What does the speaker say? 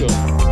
Welcome.